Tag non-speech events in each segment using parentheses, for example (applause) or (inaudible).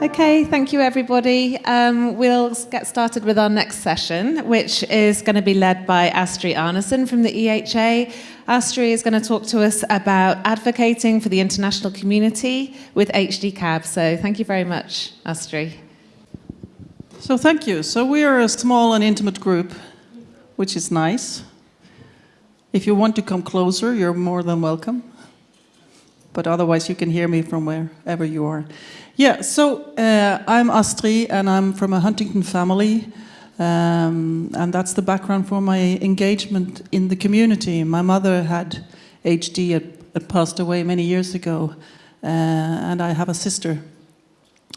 Okay, thank you everybody. Um, we'll get started with our next session, which is going to be led by Astrid Arnesen from the EHA. Astrid is going to talk to us about advocating for the international community with HD CAB. So thank you very much, Astrid. So thank you. So we are a small and intimate group, which is nice. If you want to come closer, you're more than welcome. But otherwise, you can hear me from wherever you are. Yeah, so uh, I'm Astrid and I'm from a Huntington family. Um, and that's the background for my engagement in the community. My mother had HD, had, passed away many years ago. Uh, and I have a sister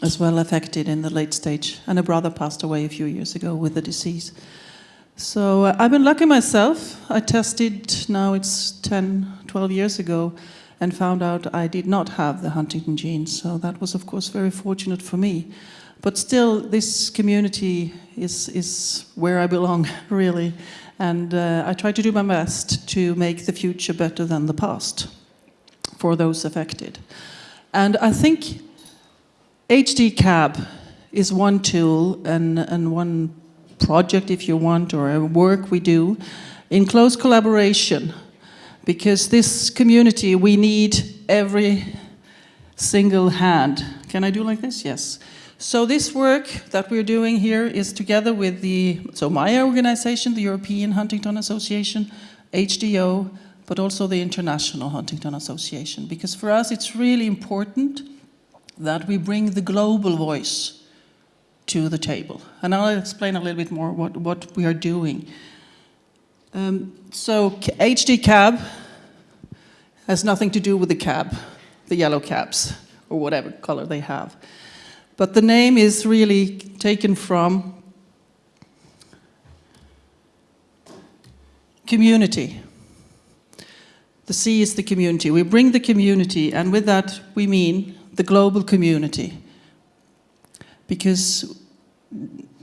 as well affected in the late stage. And a brother passed away a few years ago with the disease. So uh, I've been lucky myself. I tested, now it's 10, 12 years ago, and found out I did not have the Huntington gene. So that was, of course, very fortunate for me. But still, this community is, is where I belong, (laughs) really. And uh, I try to do my best to make the future better than the past for those affected. And I think HD CAB is one tool and, and one project, if you want, or a work we do in close collaboration because this community, we need every single hand. Can I do like this? Yes. So this work that we're doing here is together with the, so my organization, the European Huntington Association, HDO, but also the International Huntington Association, because for us it's really important that we bring the global voice to the table. And I'll explain a little bit more what, what we are doing. Um, so HD cab has nothing to do with the cab, the yellow cabs, or whatever color they have. But the name is really taken from community. The C is the community. We bring the community, and with that we mean the global community. Because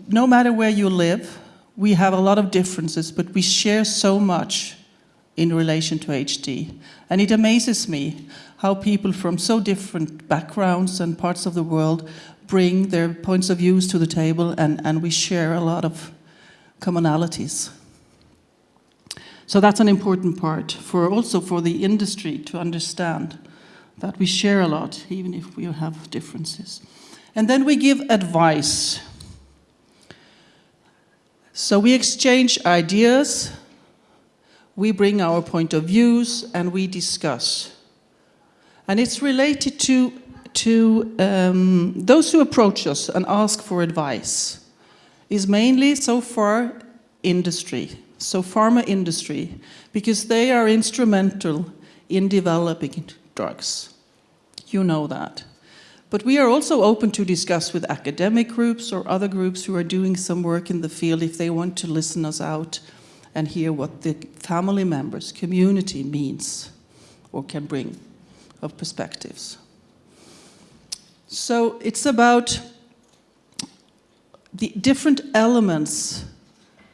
no matter where you live, we have a lot of differences, but we share so much in relation to HD. And it amazes me how people from so different backgrounds and parts of the world bring their points of views to the table and, and we share a lot of commonalities. So that's an important part for also for the industry to understand that we share a lot, even if we have differences. And then we give advice. So we exchange ideas, we bring our point of views and we discuss. And it's related to, to um, those who approach us and ask for advice is mainly so far industry, so pharma industry, because they are instrumental in developing drugs. You know that. But we are also open to discuss with academic groups or other groups who are doing some work in the field if they want to listen us out and hear what the family members, community means or can bring of perspectives. So it's about the different elements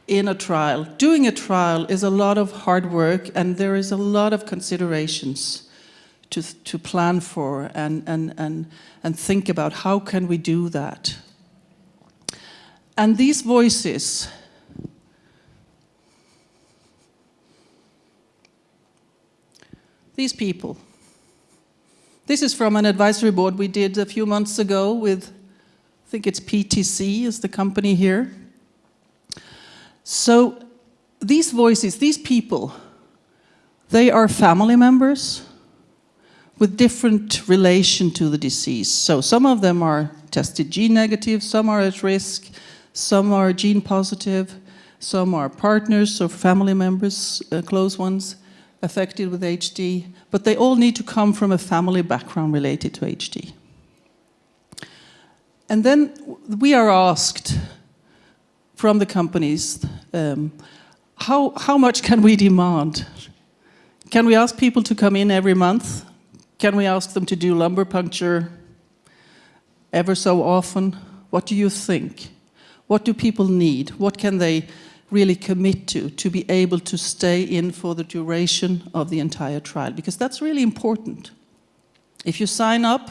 in a trial. Doing a trial is a lot of hard work and there is a lot of considerations to, to plan for and, and, and, and think about how can we do that. And these voices these people. This is from an advisory board we did a few months ago with, I think it's PTC is the company here. So these voices, these people, they are family members with different relation to the disease. So some of them are tested gene negative, some are at risk, some are gene positive, some are partners or family members, uh, close ones affected with HD, but they all need to come from a family background related to HD. And then we are asked from the companies, um, how, how much can we demand? Can we ask people to come in every month? Can we ask them to do lumbar puncture ever so often? What do you think? What do people need? What can they really commit to, to be able to stay in for the duration of the entire trial, because that's really important. If you sign up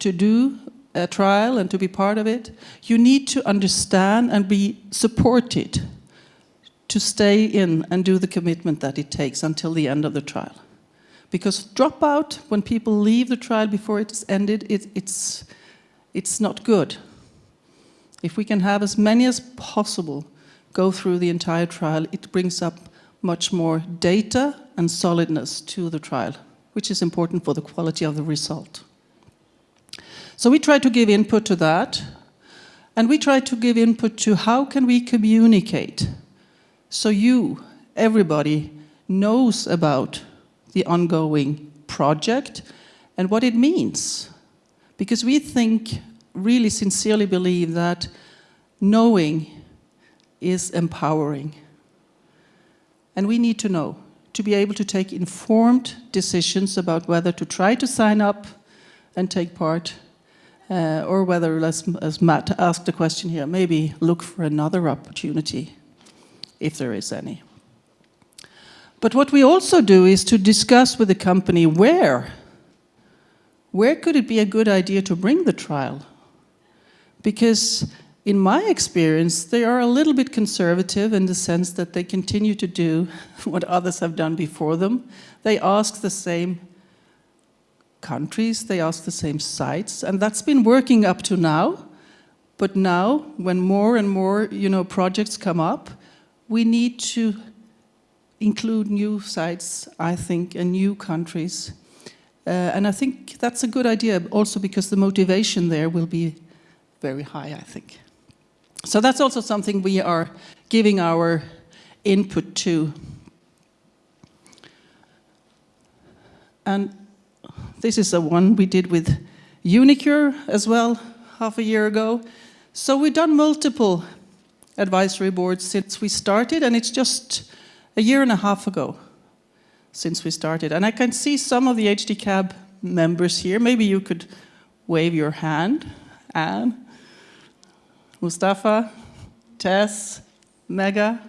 to do a trial and to be part of it, you need to understand and be supported to stay in and do the commitment that it takes until the end of the trial. Because dropout, when people leave the trial before it is ended, it, it's, it's not good. If we can have as many as possible go through the entire trial, it brings up much more data and solidness to the trial, which is important for the quality of the result. So we try to give input to that, and we try to give input to how can we communicate so you, everybody, knows about the ongoing project and what it means. Because we think, really sincerely believe that knowing is empowering. And we need to know to be able to take informed decisions about whether to try to sign up and take part uh, or whether, as, as Matt asked the question here, maybe look for another opportunity if there is any. But what we also do is to discuss with the company where. Where could it be a good idea to bring the trial? Because in my experience, they are a little bit conservative in the sense that they continue to do (laughs) what others have done before them. They ask the same countries, they ask the same sites, and that's been working up to now. But now, when more and more you know, projects come up, we need to include new sites, I think, and new countries. Uh, and I think that's a good idea also because the motivation there will be very high, I think. So that's also something we are giving our input to. And this is the one we did with uniQure as well, half a year ago. So we've done multiple advisory boards since we started, and it's just a year and a half ago since we started. And I can see some of the HDCAB members here. Maybe you could wave your hand. Anne, Mustafa, Tess, Mega.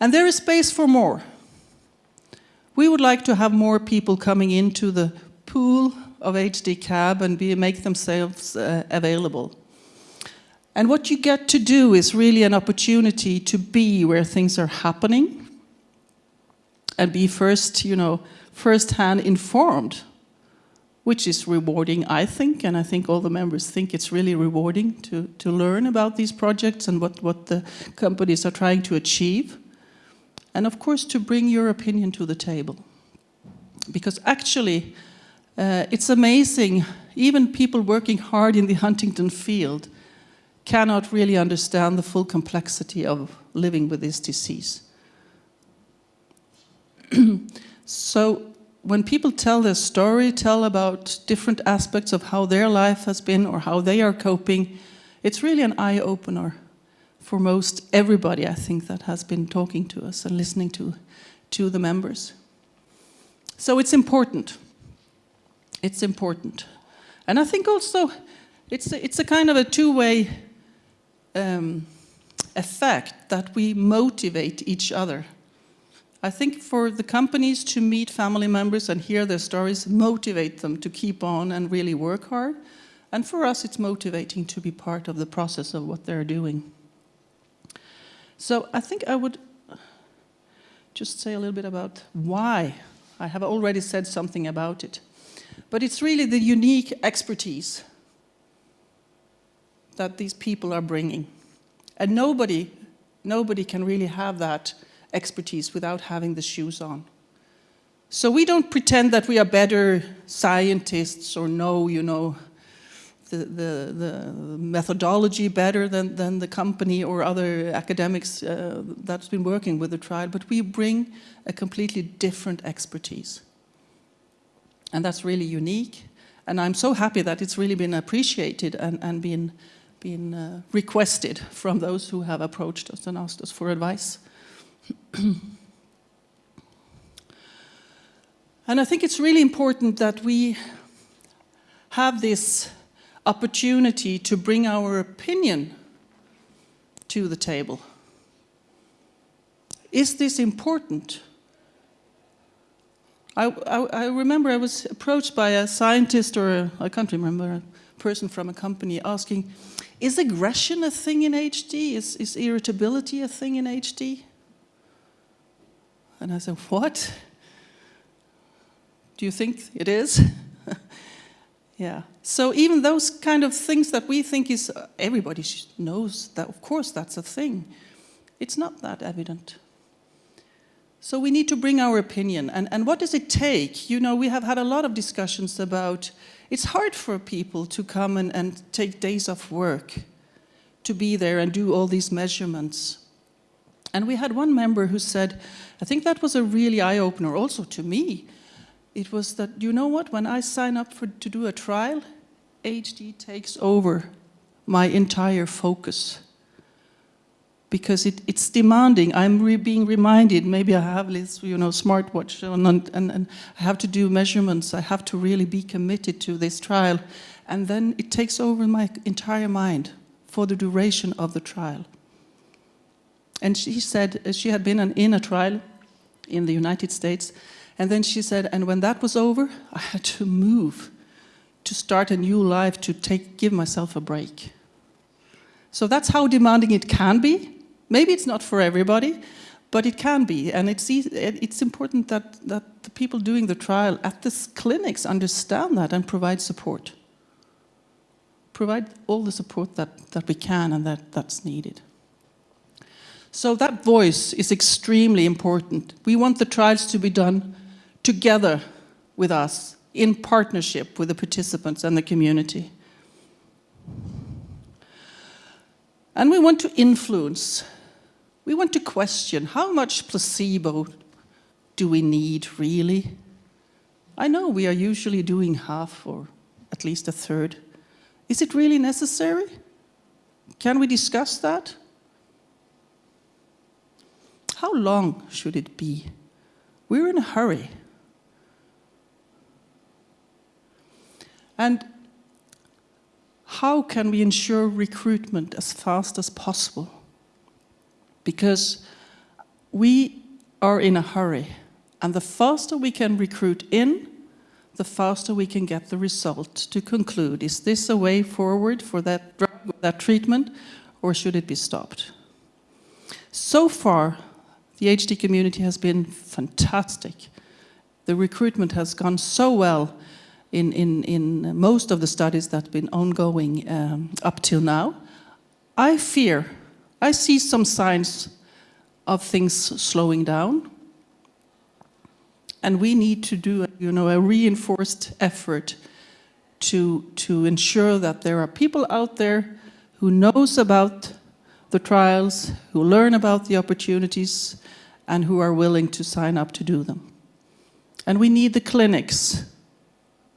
And there is space for more. We would like to have more people coming into the pool of HDCAB and be, make themselves uh, available. And what you get to do is really an opportunity to be where things are happening and be first, you know, first-hand informed, which is rewarding, I think, and I think all the members think it's really rewarding to, to learn about these projects and what, what the companies are trying to achieve. And of course, to bring your opinion to the table. Because actually, uh, it's amazing, even people working hard in the Huntington field cannot really understand the full complexity of living with this disease. So when people tell their story, tell about different aspects of how their life has been or how they are coping, it's really an eye-opener for most everybody, I think, that has been talking to us and listening to, to the members. So it's important. It's important. And I think also it's a, it's a kind of a two-way um, effect that we motivate each other. I think for the companies to meet family members and hear their stories, motivate them to keep on and really work hard. And for us, it's motivating to be part of the process of what they're doing. So I think I would just say a little bit about why. I have already said something about it. But it's really the unique expertise that these people are bringing. And nobody, nobody can really have that expertise without having the shoes on. So we don't pretend that we are better scientists or know, you know, the, the, the methodology better than, than the company or other academics uh, that's been working with the trial, but we bring a completely different expertise. And that's really unique. And I'm so happy that it's really been appreciated and, and been been uh, requested from those who have approached us and asked us for advice. (clears throat) and I think it's really important that we have this opportunity to bring our opinion to the table. Is this important? I, I, I remember I was approached by a scientist or I can't remember, a person from a company asking, is aggression a thing in HD? Is, is irritability a thing in HD? And I said, what? Do you think it is? (laughs) yeah. So even those kind of things that we think is, everybody knows that, of course, that's a thing. It's not that evident. So we need to bring our opinion. And, and what does it take? You know, we have had a lot of discussions about, it's hard for people to come and, and take days off work to be there and do all these measurements. And we had one member who said, I think that was a really eye-opener also to me. It was that, you know what, when I sign up for, to do a trial, HD takes over my entire focus because it, it's demanding. I'm re being reminded, maybe I have this, you know, smartwatch and, and, and I have to do measurements. I have to really be committed to this trial. And then it takes over my entire mind for the duration of the trial. And she said uh, she had been in a trial in the United States. And then she said, and when that was over, I had to move to start a new life, to take, give myself a break. So that's how demanding it can be. Maybe it's not for everybody, but it can be. And it's, it's important that, that the people doing the trial at the clinics understand that and provide support. Provide all the support that, that we can and that, that's needed. So that voice is extremely important. We want the trials to be done together with us, in partnership with the participants and the community. And we want to influence we want to question how much placebo do we need really? I know we are usually doing half or at least a third. Is it really necessary? Can we discuss that? How long should it be? We're in a hurry. And how can we ensure recruitment as fast as possible? because we are in a hurry. And the faster we can recruit in, the faster we can get the result to conclude, is this a way forward for that drug, that treatment, or should it be stopped? So far, the HD community has been fantastic. The recruitment has gone so well in, in, in most of the studies that have been ongoing um, up till now. I fear I see some signs of things slowing down. And we need to do you know, a reinforced effort to, to ensure that there are people out there who knows about the trials, who learn about the opportunities, and who are willing to sign up to do them. And we need the clinics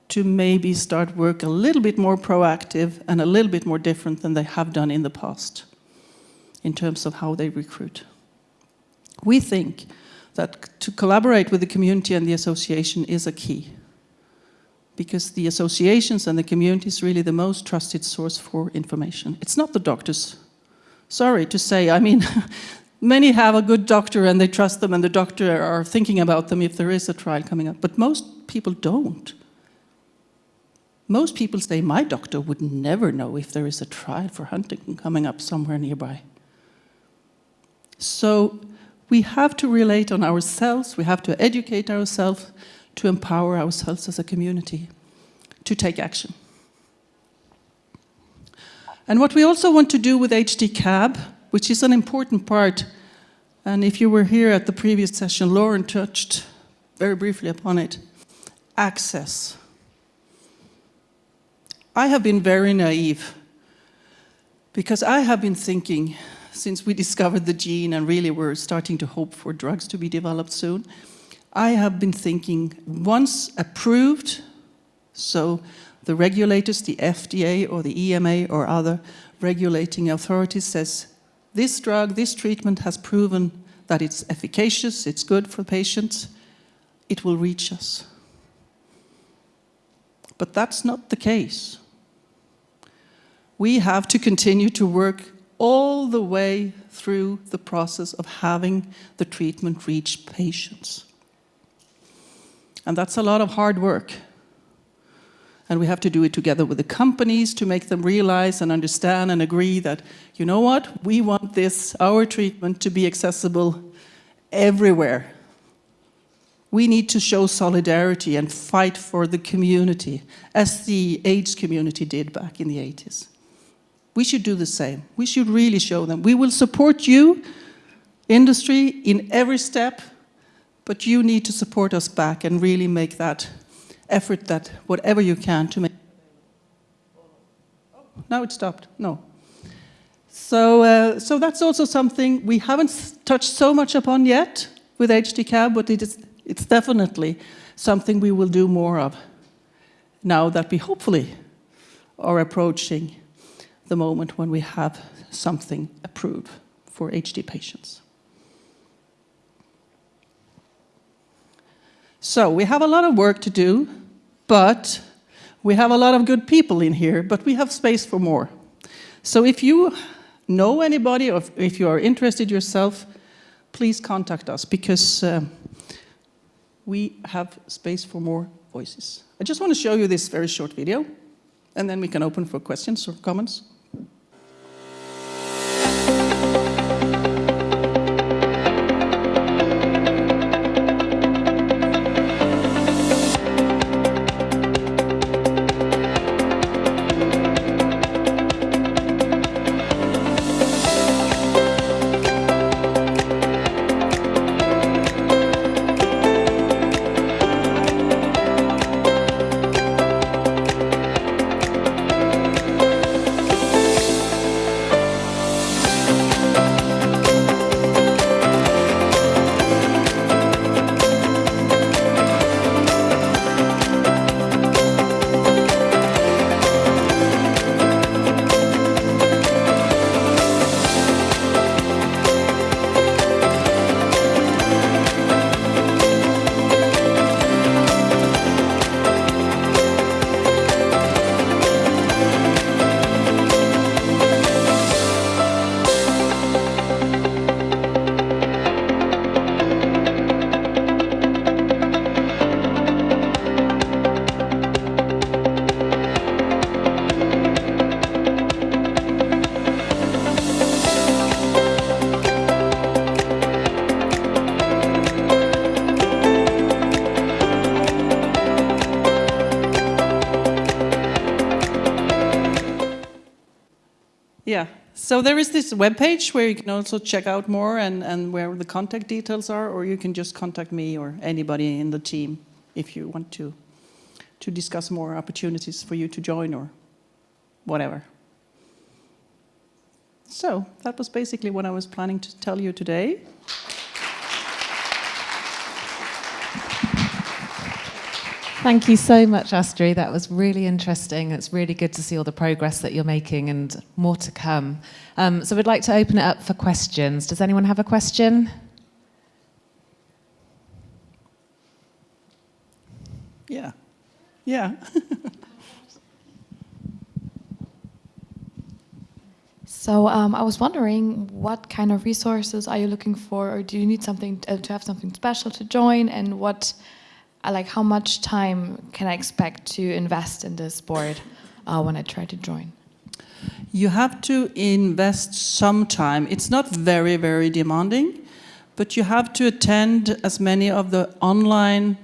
to maybe start work a little bit more proactive and a little bit more different than they have done in the past in terms of how they recruit. We think that to collaborate with the community and the association is a key because the associations and the community is really the most trusted source for information. It's not the doctors. Sorry to say, I mean, (laughs) many have a good doctor and they trust them and the doctor are thinking about them if there is a trial coming up, but most people don't. Most people say, my doctor would never know if there is a trial for Huntington coming up somewhere nearby. So we have to relate on ourselves, we have to educate ourselves, to empower ourselves as a community to take action. And what we also want to do with HD CAB, which is an important part, and if you were here at the previous session, Lauren touched very briefly upon it, access. I have been very naive because I have been thinking since we (laughs) discovered the gene and really we're starting to hope for drugs to be developed soon, I have been thinking once approved, so the regulators, the FDA or the EMA or other regulating authorities says, this drug, this treatment has proven that it's efficacious, it's good for patients, it will reach us. But that's not the case. We have to continue to work all the way through the process of having the treatment reach patients. And that's a lot of hard work. And we have to do it together with the companies to make them realize and understand and agree that, you know what, we want this, our treatment, to be accessible everywhere. We need to show solidarity and fight for the community, as the AIDS community did back in the 80s. We should do the same. We should really show them. We will support you, industry, in every step, but you need to support us back and really make that effort that whatever you can to make. Now it stopped. No. So, uh, so that's also something we haven't touched so much upon yet with HDCAB, but it is, it's definitely something we will do more of now that we hopefully are approaching the moment when we have something approved for HD patients. So we have a lot of work to do, but we have a lot of good people in here, but we have space for more. So if you know anybody or if you are interested yourself, please contact us because uh, we have space for more voices. I just want to show you this very short video and then we can open for questions or comments. So there is this webpage where you can also check out more and, and where the contact details are, or you can just contact me or anybody in the team if you want to, to discuss more opportunities for you to join or whatever. So that was basically what I was planning to tell you today. Thank you so much, Astrid. That was really interesting. It's really good to see all the progress that you're making and more to come. Um, so we'd like to open it up for questions. Does anyone have a question? Yeah. Yeah. (laughs) So um, I was wondering, what kind of resources are you looking for, or do you need something uh, to have something special to join, and what like how much time can I expect to invest in this board uh, when I try to join? You have to invest some time. It's not very, very demanding, but you have to attend as many of the online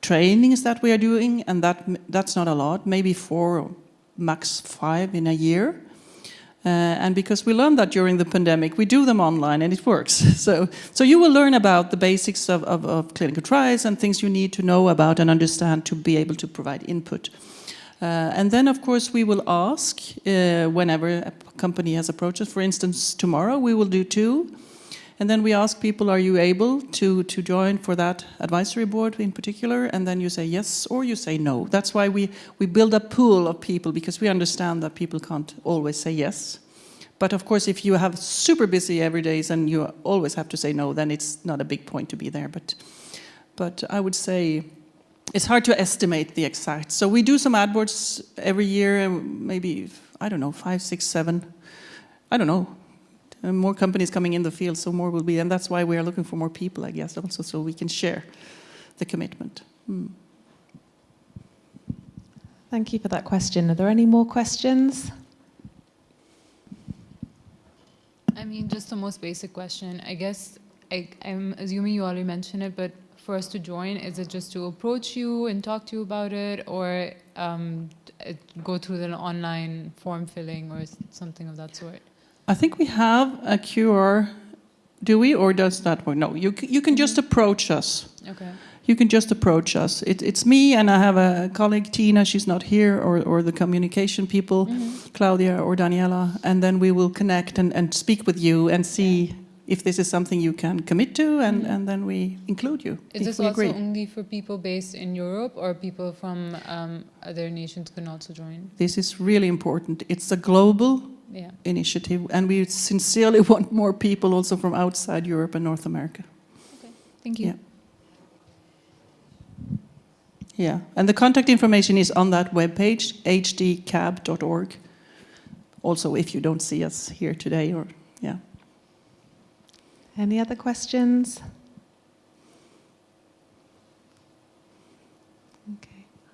trainings that we are doing, and that that's not a lot, maybe four, or max five in a year. Uh, and because we learned that during the pandemic, we do them online and it works. (laughs) So, so you will learn about the basics of, of, of clinical trials and things you need to know about and understand to be able to provide input. Uh, and then, of course, we will ask uh, whenever a company has approached us. For instance, tomorrow we will do two. And then we ask people, are you able to, to join for that advisory board in particular? And then you say yes or you say no. That's why we, we build a pool of people because we understand that people can't always say yes. But of course, if you have super busy every days and you always have to say no, then it's not a big point to be there. But, but I would say it's hard to estimate the exact. So we do some ad boards every year, maybe, I don't know, five, six, seven I don't know, uh, more companies coming in the field, so more will be, and that's why we are looking for more people, I guess, also, so we can share the commitment. Mm. Thank you for that question. Are there any more questions? I mean, just the most basic question. I guess I, I'm assuming you already mentioned it, but for us to join, is it just to approach you and talk to you about it, or um, go through the online form filling or something of that sort? I think we have a QR, do we, or does that work? No, you, you can just mm-hmm. approach us. Okay. You can just approach us. It, it's me, and I have a colleague, Tina, she's not here, or, or the communication people, mm-hmm. Claudia or Daniela, and then we will connect and, and speak with you and see if this is something you can commit to, and, mm-hmm. and then we include you. Is this also agree. only for people based in Europe, or people from um, other nations can also join? This is really important. It's a global Yeah. initiative, and we sincerely (laughs) want more people also from outside Europe and North America. Okay. Thank you. Yeah. Yeah, and the contact information is on that webpage, hdcab.org. Also, if you don't see us here today, or yeah. Any other questions?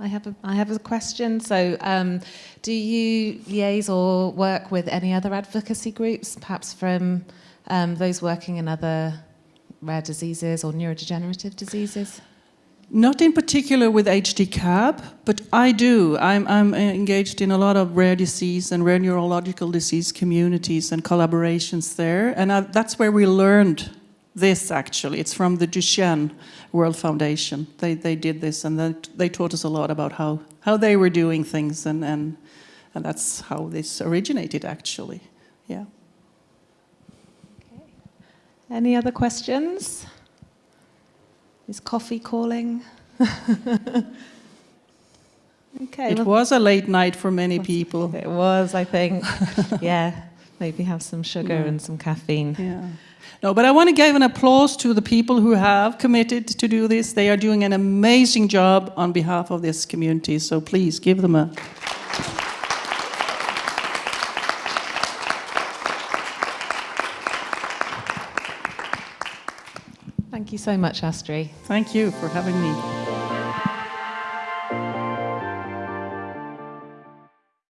I have a, I have a question. So, um, do you liaise or work with any other advocacy groups, perhaps from um, those working in other rare diseases or neurodegenerative diseases? Not in particular with HDCAB, but I do. I'm, I'm engaged in a lot of rare disease and rare neurological disease communities and collaborations there. And I, that's where we learned this actually. It's from the Duchenne World Foundation. They, they did this and they, they taught us a lot about how, how they were doing things, and, and, and that's how this originated actually. Yeah. Any other questions? Is coffee calling? (laughs) okay. It well- was a late night for many people. It was, I think. (laughs) yeah, maybe have some sugar Yeah. and some caffeine. Yeah. No, but I want to give an applause to the people who have committed to do this. They are doing an amazing job on behalf of this community. So please give them a. Thank you so much, Astrid. Thank you for having me.